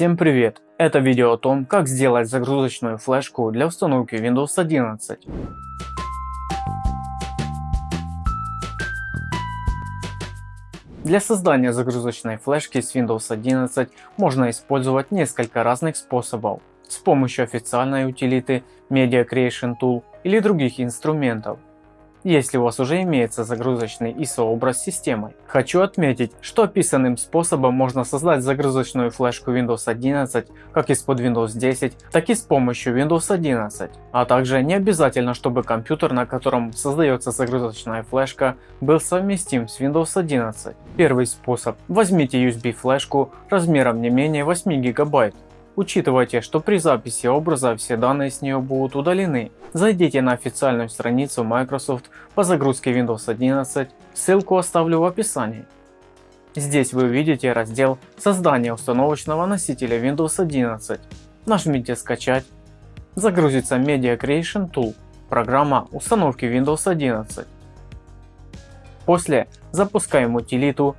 Всем привет! Это видео о том, как сделать загрузочную флешку для установки Windows 11. Для создания загрузочной флешки с Windows 11 можно использовать несколько разных способов с помощью официальной утилиты Media Creation Tool или других инструментов если у вас уже имеется загрузочный ISO образ системой. Хочу отметить, что описанным способом можно создать загрузочную флешку Windows 11 как из-под Windows 10, так и с помощью Windows 11. А также не обязательно, чтобы компьютер, на котором создается загрузочная флешка, был совместим с Windows 11. Первый способ. Возьмите USB флешку размером не менее 8 гигабайт Учитывайте, что при записи образа все данные с нее будут удалены. Зайдите на официальную страницу Microsoft по загрузке Windows 11, ссылку оставлю в описании. Здесь вы увидите раздел «Создание установочного носителя Windows 11». Нажмите «Скачать». Загрузится Media Creation Tool, программа установки Windows 11. После запускаем утилиту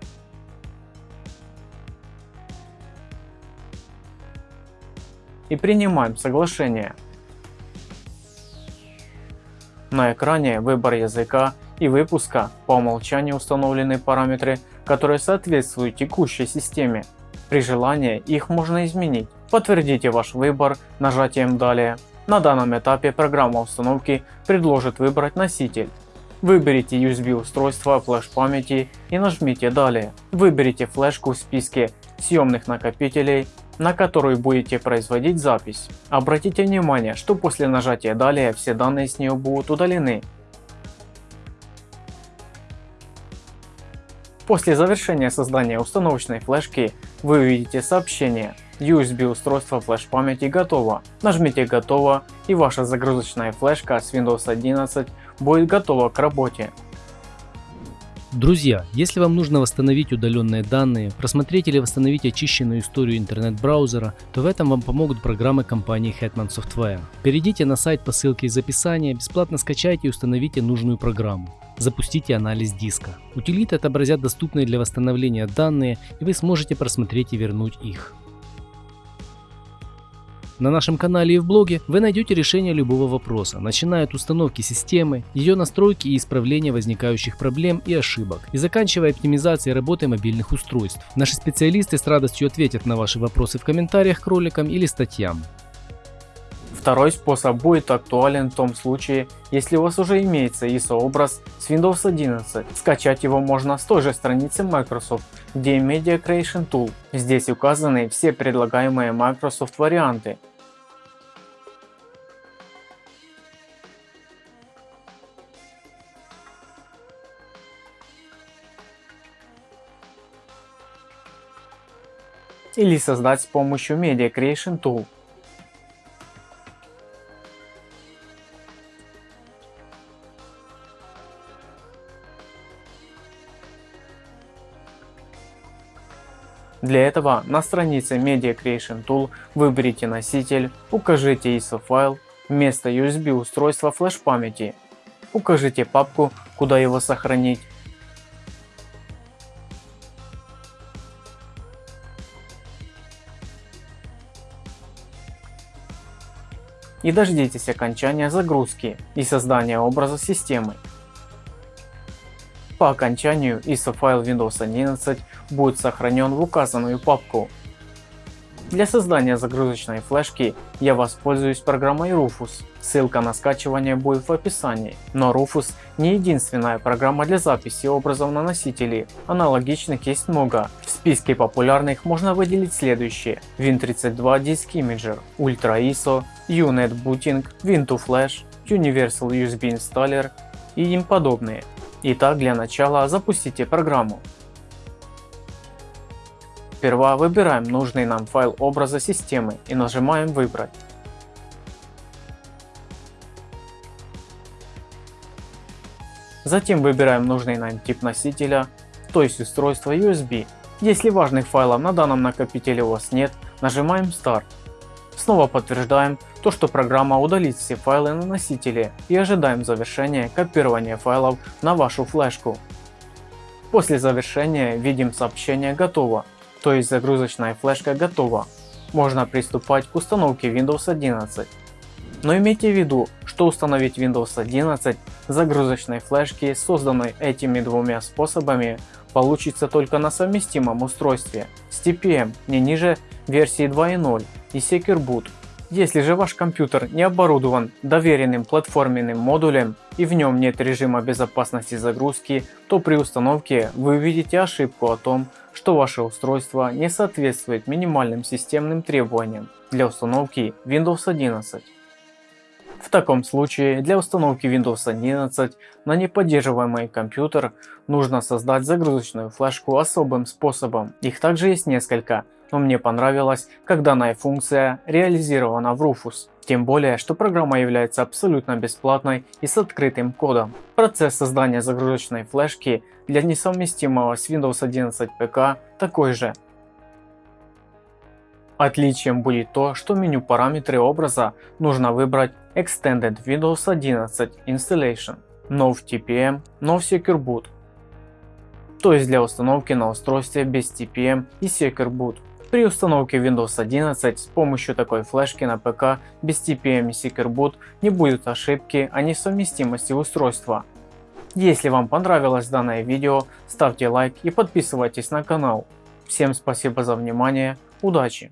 и принимаем соглашение. На экране выбор языка и выпуска по умолчанию установлены параметры, которые соответствуют текущей системе. При желании их можно изменить. Подтвердите ваш выбор нажатием «Далее». На данном этапе программа установки предложит выбрать носитель. Выберите USB устройство флеш памяти и нажмите «Далее». Выберите флешку в списке съемных накопителей на которую будете производить запись. Обратите внимание, что после нажатия «Далее» все данные с нее будут удалены. После завершения создания установочной флешки вы увидите сообщение USB устройство флеш-памяти готово. Нажмите «Готово» и ваша загрузочная флешка с Windows 11 будет готова к работе. Друзья, если вам нужно восстановить удаленные данные, просмотреть или восстановить очищенную историю интернет-браузера, то в этом вам помогут программы компании Hetman Software. Перейдите на сайт по ссылке из описания, бесплатно скачайте и установите нужную программу. Запустите анализ диска. Утилиты отобразят доступные для восстановления данные и вы сможете просмотреть и вернуть их. На нашем канале и в блоге вы найдете решение любого вопроса, начиная от установки системы, ее настройки и исправления возникающих проблем и ошибок, и заканчивая оптимизацией работы мобильных устройств. Наши специалисты с радостью ответят на ваши вопросы в комментариях к роликам или статьям. Второй способ будет актуален в том случае, если у вас уже имеется ISO образ с Windows 11. Скачать его можно с той же страницы Microsoft, где Media Creation Tool. Здесь указаны все предлагаемые Microsoft варианты, или создать с помощью Media Creation Tool. Для этого на странице Media Creation Tool выберите носитель, укажите ISO файл, вместо USB устройства флеш памяти, укажите папку, куда его сохранить и дождитесь окончания загрузки и создания образа системы. По окончанию ISO файл Windows 11 будет сохранен в указанную папку. Для создания загрузочной флешки я воспользуюсь программой Rufus. Ссылка на скачивание будет в описании. Но Rufus не единственная программа для записи образов на носители. Аналогичных есть много. В списке популярных можно выделить следующие. Win32 Disk Imager, Ultra ISO, UNet Booting, Win2Flash, Universal USB Installer и им подобные. Итак, для начала запустите программу. Сперва выбираем нужный нам файл образа системы и нажимаем «Выбрать». Затем выбираем нужный нам тип носителя, то есть устройство USB. Если важных файлов на данном накопителе у вас нет, нажимаем Start. Снова подтверждаем то, что программа удалит все файлы на носителе и ожидаем завершения копирования файлов на вашу флешку. После завершения видим сообщение «Готово» то есть загрузочная флешка готова. можно приступать к установке Windows 11. Но имейте в виду, что установить Windows 11 с загрузочной флешки, созданной этими двумя способами, получится только на совместимом устройстве с TPM не ниже версии 2.0 и Secure Boot. Если же ваш компьютер не оборудован доверенным платформенным модулем и в нем нет режима безопасности загрузки, то при установке вы увидите ошибку о том, что ваше устройство не соответствует минимальным системным требованиям для установки Windows 11. В таком случае для установки Windows 11 на неподдерживаемый компьютер нужно создать загрузочную флешку особым способом. Их также есть несколько, но мне понравилось, как данная функция реализована в Rufus. Тем более, что программа является абсолютно бесплатной и с открытым кодом. Процесс создания загрузочной флешки для несовместимого с Windows 11 ПК такой же. Отличием будет то, что меню параметры образа нужно выбрать Extended Windows 11 Installation, No TPM, No Secure Boot, то есть для установки на устройстве без TPM и Secure Boot. При установке Windows 11 с помощью такой флешки на ПК без TPM и Secure Boot не будет ошибки о несовместимости устройства. Если вам понравилось данное видео, ставьте лайк и подписывайтесь на канал. Всем спасибо за внимание, удачи!